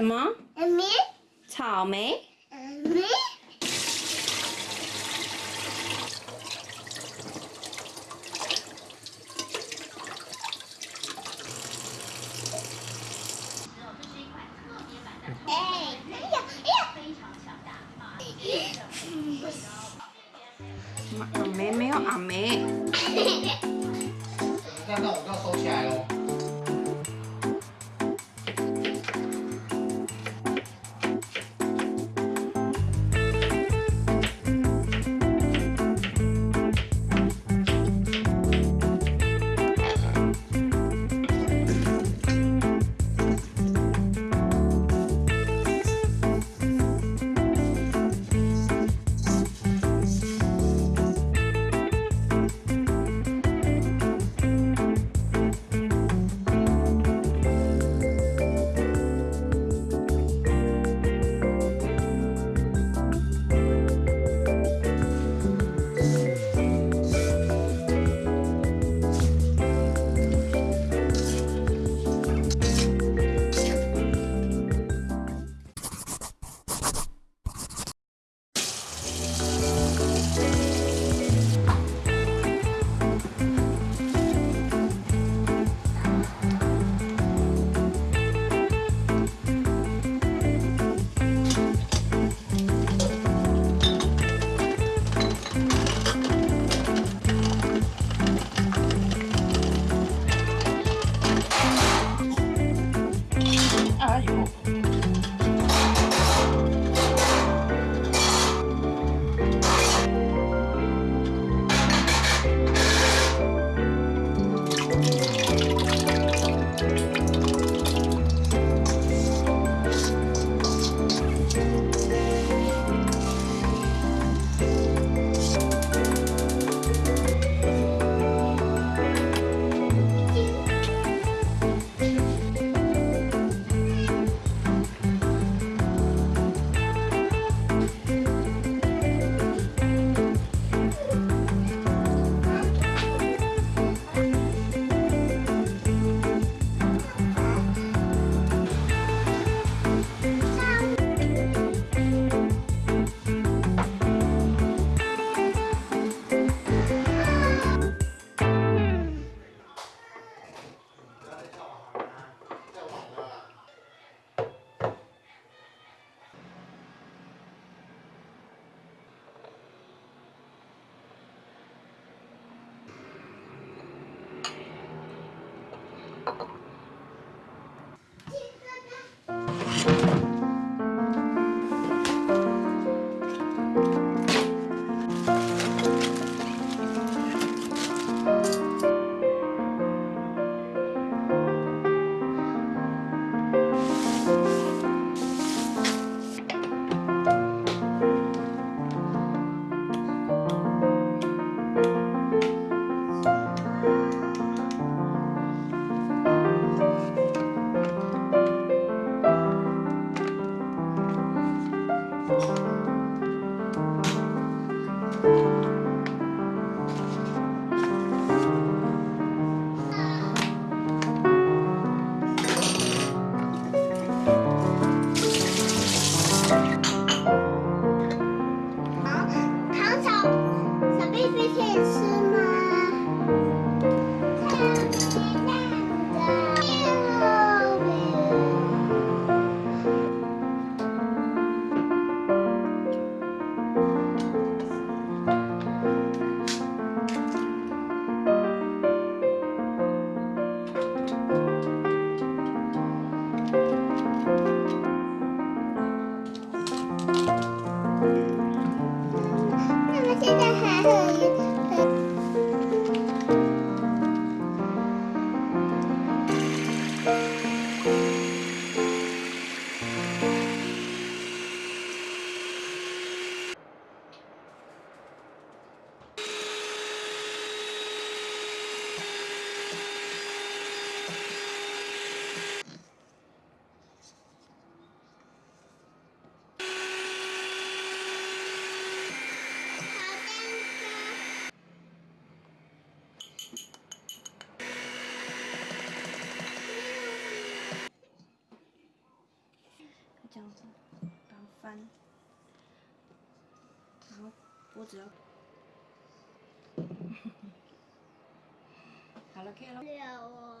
什么？梅，草莓？梅。哎，哎呀，哎呀！阿梅没有阿梅。那那我就要收起来喽。翻，然后脖子要，好了，可以了。了哦。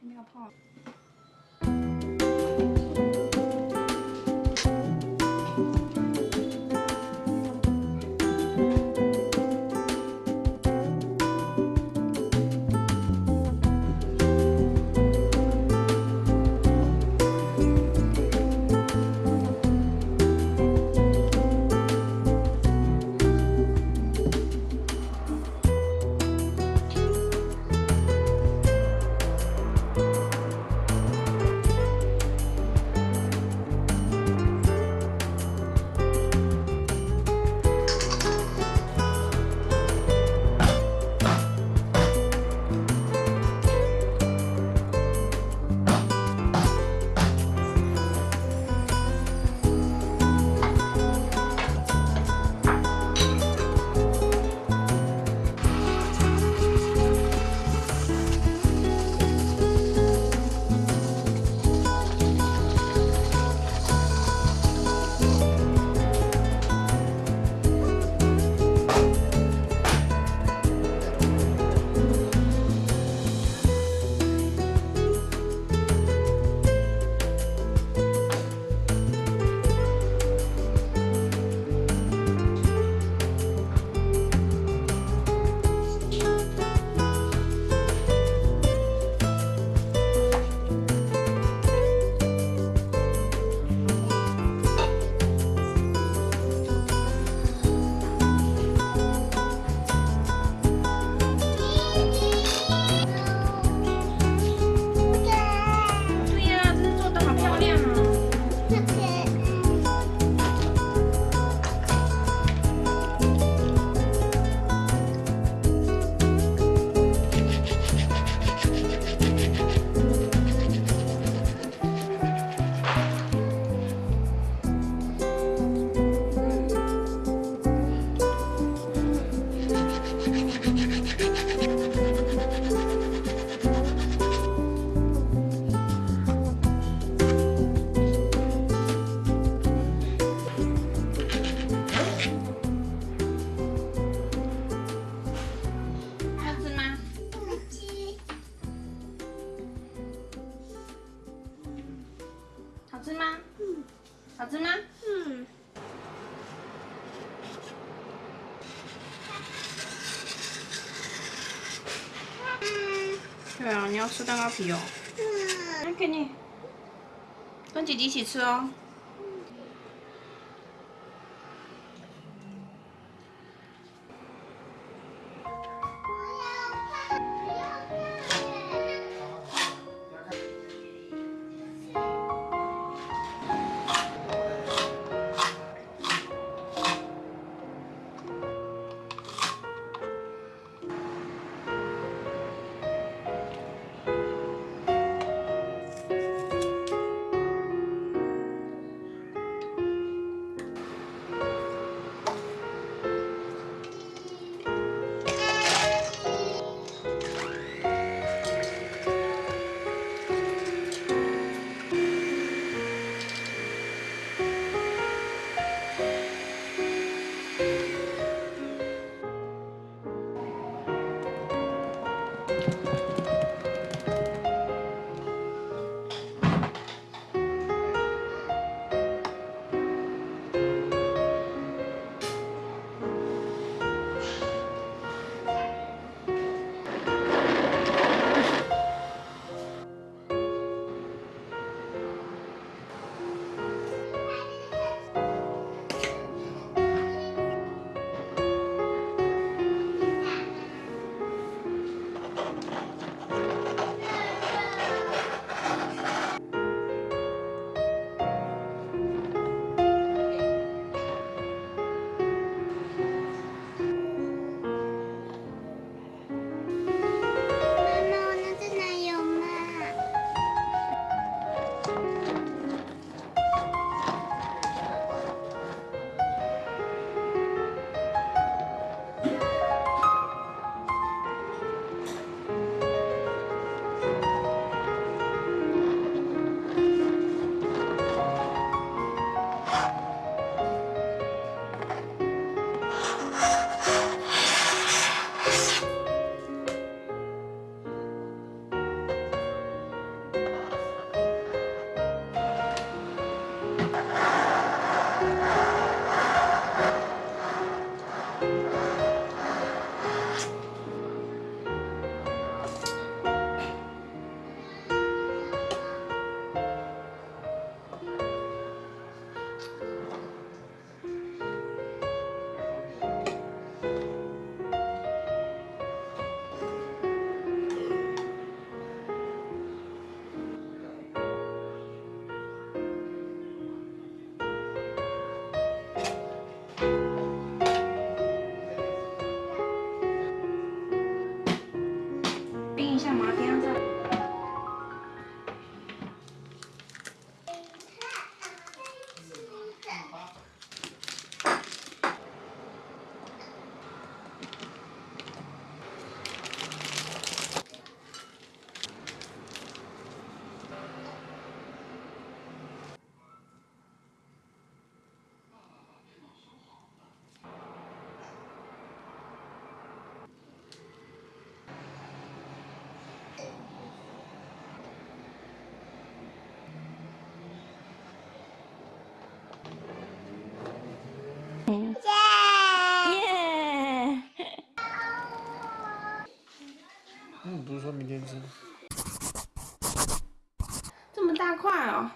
没有泡。好吃吗？嗯，对啊，你要吃蛋糕皮哦。嗯，来给你，跟姐姐一起吃哦。耶！嗯，不是说明天吃。这么大块哦。